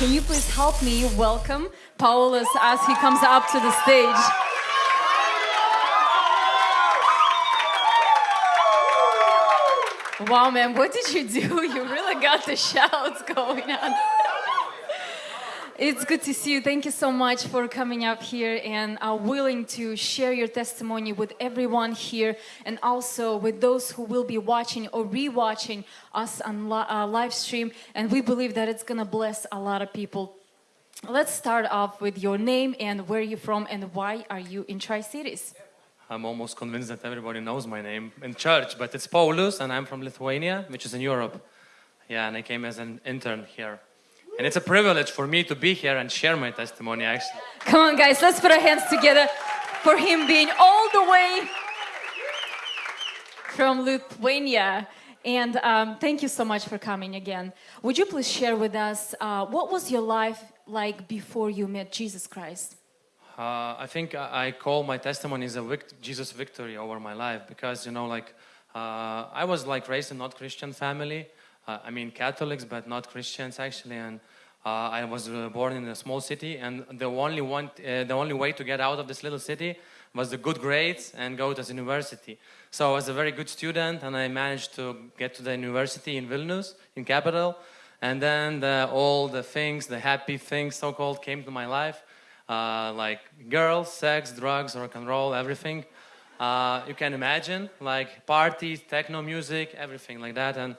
Can you please help me welcome Paulus as he comes up to the stage? Wow, man, what did you do? You really got the shouts going on. It's good to see you. Thank you so much for coming up here and are willing to share your testimony with everyone here and also with those who will be watching or rewatching us on uh, live stream. And we believe that it's going to bless a lot of people. Let's start off with your name and where you're from and why are you in Tri-Cities? I'm almost convinced that everybody knows my name in church, but it's Paulus and I'm from Lithuania, which is in Europe. Yeah, and I came as an intern here. And it's a privilege for me to be here and share my testimony, actually. Come on, guys, let's put our hands together for him being all the way from Lithuania. And um, thank you so much for coming again. Would you please share with us uh, what was your life like before you met Jesus Christ? Uh, I think I call my testimony as a vict Jesus victory over my life because, you know, like, uh, I was like raised in not Christian family. Uh, I mean Catholics, but not Christians actually. And uh, I was uh, born in a small city, and the only one, the only way to get out of this little city was the good grades and go to the university. So I was a very good student, and I managed to get to the university in Vilnius, in capital. And then the, all the things, the happy things, so-called, came to my life, uh, like girls, sex, drugs, rock and roll, everything. Uh, you can imagine, like parties, techno music, everything like that. And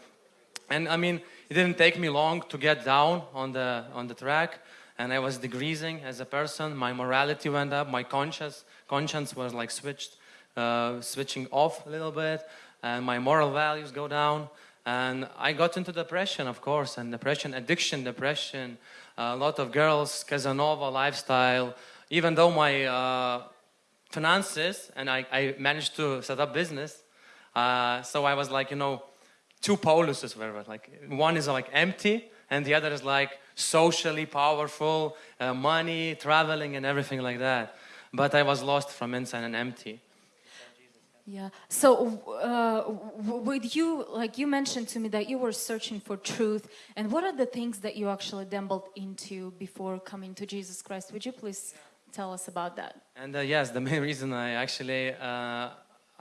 and I mean, it didn't take me long to get down on the, on the track and I was decreasing as a person. My morality went up, my conscience, conscience was like switched, uh, switching off a little bit and my moral values go down. And I got into depression, of course, and depression, addiction, depression, a lot of girls, Casanova lifestyle, even though my uh, finances, and I, I, managed to set up business, uh, so I was like, you know, two poluses were like one is like empty and the other is like socially powerful uh, money traveling and everything like that. But i was lost from inside and empty. Yeah. So uh, with you like you mentioned to me that you were searching for truth and what are the things that you actually dabbled into before coming to jesus christ? Would you please tell us about that? And uh, yes the main reason i actually uh,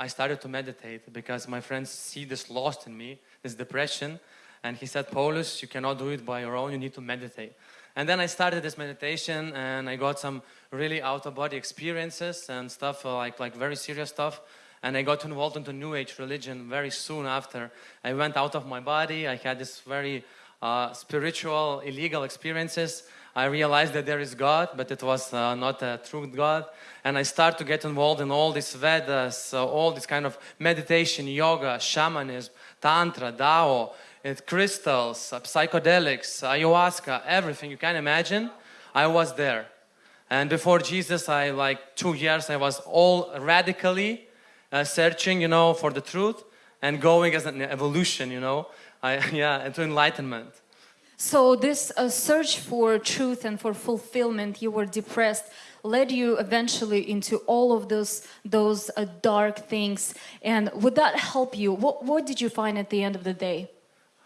i started to meditate because my friends see this lost in me this depression. And he said, Paulus, you cannot do it by your own, you need to meditate. And then I started this meditation and I got some really out-of-body experiences and stuff uh, like, like very serious stuff. And I got involved into New Age religion very soon after. I went out of my body, I had this very uh, spiritual, illegal experiences. I realized that there is God, but it was uh, not a true God. And I started to get involved in all these Vedas, uh, all this kind of meditation, yoga, shamanism, Tantra, Tao, crystals, uh, psychedelics, ayahuasca, everything you can imagine, I was there. And before Jesus, I like two years, I was all radically uh, searching, you know, for the truth and going as an evolution, you know, I, yeah, into enlightenment. So this uh, search for truth and for fulfillment, you were depressed led you eventually into all of those those uh, dark things. And would that help you? What, what did you find at the end of the day?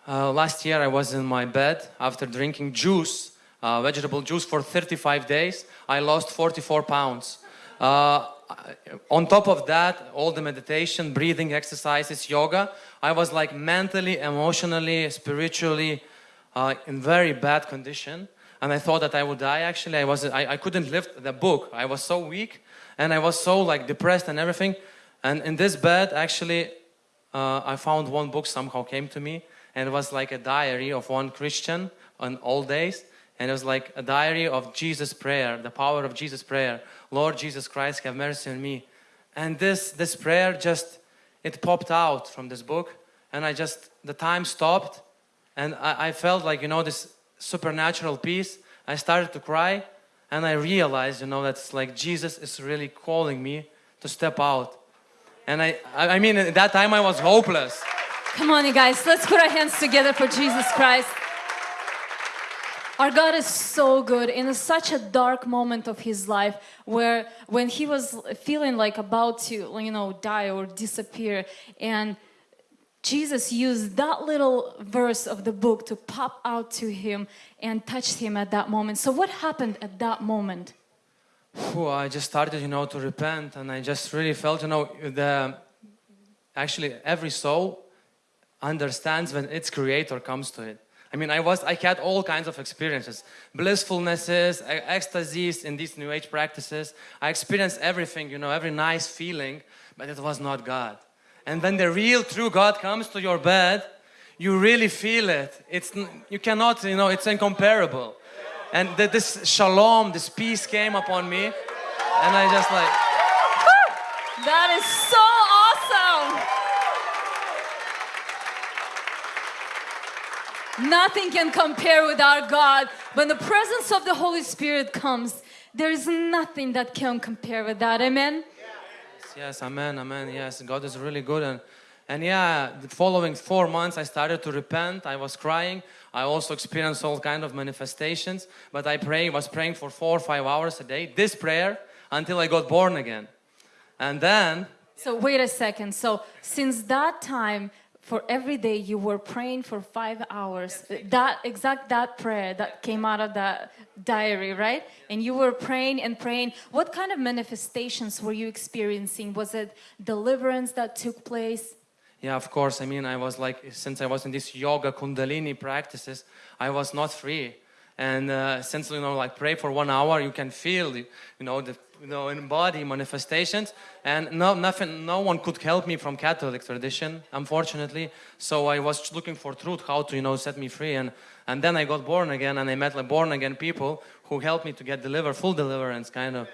Uh, last year I was in my bed after drinking juice uh, vegetable juice for 35 days. I lost 44 pounds. Uh, on top of that all the meditation breathing exercises yoga I was like mentally emotionally spiritually uh, in very bad condition and I thought that I would die actually. I, was, I, I couldn't lift the book. I was so weak and I was so like depressed and everything. And in this bed actually uh, I found one book somehow came to me and it was like a diary of one Christian on old days and it was like a diary of Jesus prayer, the power of Jesus prayer. Lord Jesus Christ, have mercy on me. And this, this prayer just, it popped out from this book and I just, the time stopped and I, I felt like, you know, this supernatural peace, I started to cry and I realized, you know, that's like Jesus is really calling me to step out. And I, I mean, at that time I was hopeless. Come on, you guys, let's put our hands together for Jesus Christ. Our God is so good in such a dark moment of his life where when he was feeling like about to, you know, die or disappear and Jesus used that little verse of the book to pop out to him and touch him at that moment. So, what happened at that moment? I just started, you know, to repent, and I just really felt, you know, the actually every soul understands when its creator comes to it. I mean, I was, I had all kinds of experiences, blissfulnesses, ecstasies in these New Age practices. I experienced everything, you know, every nice feeling, but it was not God. And when the real, true God comes to your bed, you really feel it. It's, you cannot, you know, it's incomparable. And th- this shalom, this peace came upon me, and I just like, That is so awesome! Nothing can compare with our God. When the presence of the Holy Spirit comes, there is nothing that can compare with that. Amen? Yes, yes amen, amen. Yes, God is really good. And, and yeah, the following four months, I started to repent. I was crying. I also experienced all kind of manifestations. But I pray, was praying for four or five hours a day, this prayer, until I got born again. And then, So, wait a second. So, since that time, for every day you were praying for five hours. That exact that prayer that came out of that diary right? And you were praying and praying. What kind of manifestations were you experiencing? Was it deliverance that took place? Yeah, of course, I mean, I was like, since I was in this yoga kundalini practices, I was not free. And uh, since, you know, like pray for one hour, you can feel, you know, the, you know, in body manifestations. And no, nothing, no one could help me from Catholic tradition, unfortunately. So I was looking for truth, how to, you know, set me free. And, and then I got born again and I met like born again people who helped me to get delivered, full deliverance kind of.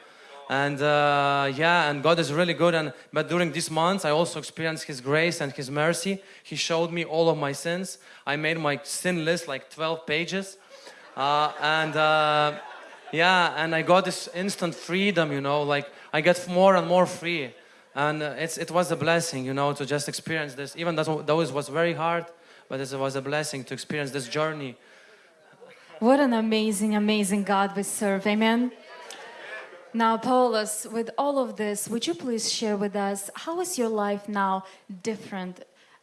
And uh, yeah, and God is really good. And but during these months, I also experienced His grace and His mercy. He showed me all of my sins. I made my sin list like 12 pages, uh, and uh, yeah, and I got this instant freedom. You know, like I get more and more free, and uh, it's it was a blessing. You know, to just experience this. Even though though it was very hard, but it was a blessing to experience this journey. what an amazing amazing god we serve amen now paulus with all of this would you please share with us how is your life now different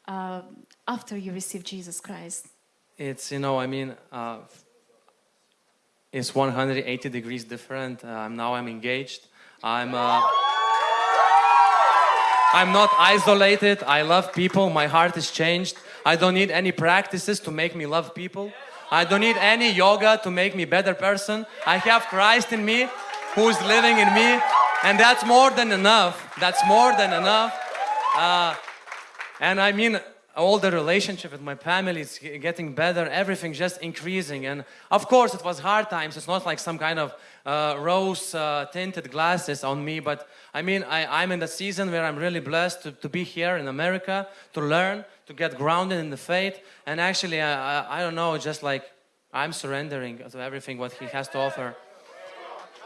uh, after you received jesus christ It's you know I mean uh, it's 180 degrees different. Um, now I'm engaged. I'm uh, I'm not isolated. I love people. My heart is changed. I don't need any practices to make me love people. I don't need any yoga to make me better person. I have Christ in me who is living in me and that's more than enough. That's more than enough. Uh, and I mean, all the relationship with my family is getting better, everything just increasing. And of course, it was hard times. It's not like some kind of uh, rose uh, tinted glasses on me, but I mean, I, I'm in the season where I'm really blessed to, to be here in America, to learn, to get grounded in the faith. And actually, I, I, I don't know, just like I'm surrendering to everything what He has to offer.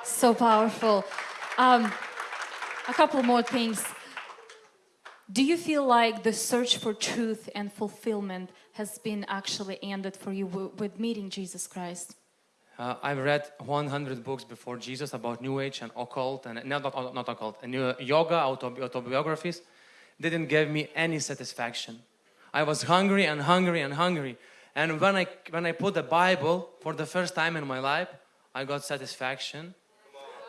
So powerful. Um, a couple more things. Do you feel like the search for truth and fulfillment has been actually ended for you with meeting Jesus Christ? Uh, I've read 100 books before Jesus about New Age and occult, and not, not, not occult, and uh, yoga autobi- autobiographies. Didn't give me any satisfaction. I was hungry and hungry and hungry. And when I, when I put the Bible for the first time in my life, I got satisfaction.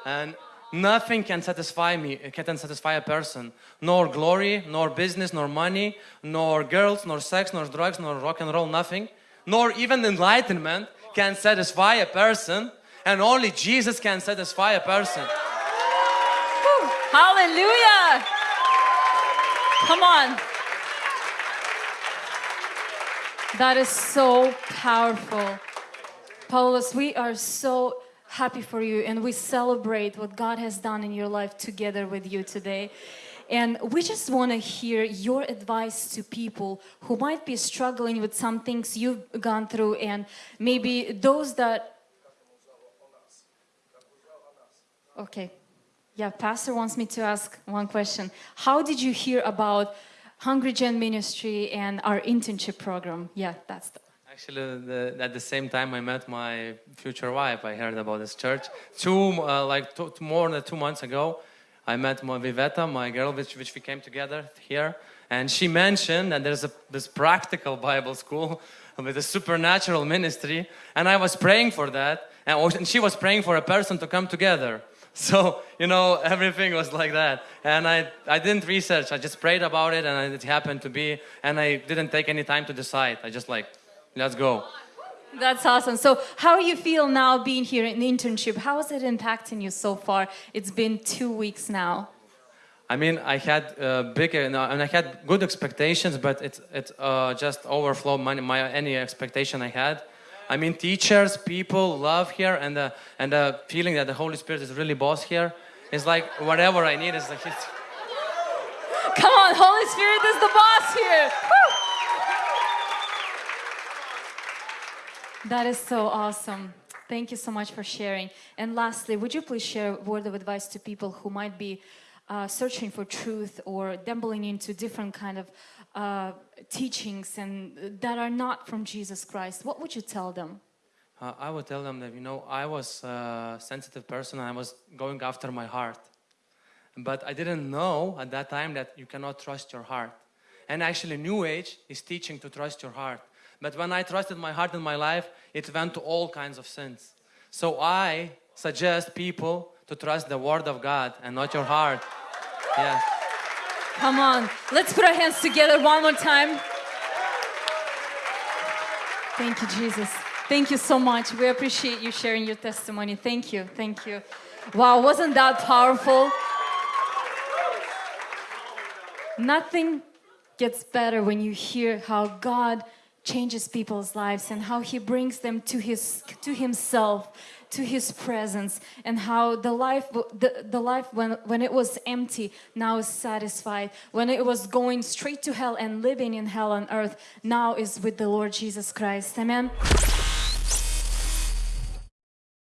And nothing can satisfy me, it can satisfy a person. Nor glory, nor business, nor money, nor girls, nor sex, nor drugs, nor rock and roll, nothing. Nor even enlightenment can satisfy a person. And only Jesus can satisfy a person. Hallelujah! Come on. That is so powerful. Paulus, we are so happy for you and we celebrate what God has done in your life together with you today. And we just want to hear your advice to people who might be struggling with some things you've gone through, and maybe those that. Okay. Yeah, Pastor wants me to ask one question. How did you hear about Hungry Gen Ministry and our internship program? Yeah, that's the. Actually, the, at the same time I met my future wife, I heard about this church. Two, uh, like two, more than two months ago, I met my Viveta, my girl, which, which we came together here, and she mentioned that there's a, this practical Bible school with a supernatural ministry, and I was praying for that, and, and she was praying for a person to come together. So, you know, everything was like that. And I, I didn't research, I just prayed about it, and it happened to be, and I didn't take any time to decide. I just like, let's go. That's awesome. So, how do you feel now being here in the internship? How is it impacting you so far? It's been two weeks now. I mean, I had uh, big uh, and I had good expectations, but it it uh, just overflowed my, my any expectation I had. I mean, teachers, people love here, and the and the feeling that the Holy Spirit is really boss here is like whatever I need is like it's, Come on, Holy Spirit is the boss here. That is so awesome. Thank you so much for sharing. And lastly, would you please share a word of advice to people who might be uh, searching for truth or dabbling into different kind of uh, teachings and that are not from Jesus Christ? What would you tell them? uh, I would tell them that you know I was a sensitive person and I was going after my heart, but I didn't know at that time that you cannot trust your heart. And actually, New Age is teaching to trust your heart. But when I trusted my heart in my life, it went to all kinds of sins. So I suggest people to trust the Word of God and not your heart. Come on, let's put our hands together one more time. Thank you, Jesus. Thank you so much. We appreciate you sharing your testimony. Thank you. Thank you. Wow, wasn't that powerful? Nothing gets better when you hear how God changes people's lives and how he brings them to his to himself to his presence and how the life the, the life when when it was empty now is satisfied. When it was going straight to hell and living in hell on earth now is with the lord jesus christ. Amen